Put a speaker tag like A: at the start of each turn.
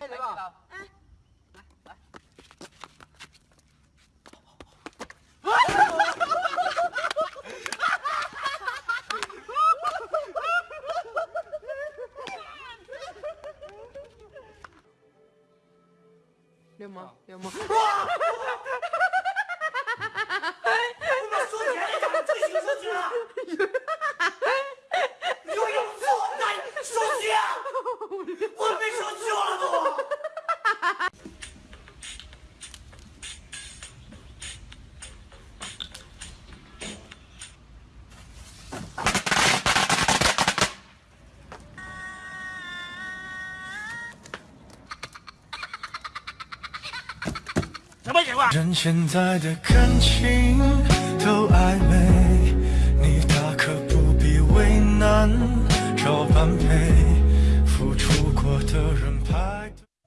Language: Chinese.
A: 来吧，来来。来来流氓，流氓！哇！我把说钱一张进出去了。有勇夫，来收钱！我。
B: 人现在的感情都暧昧，你大可不必为难，找般配，付出过的人排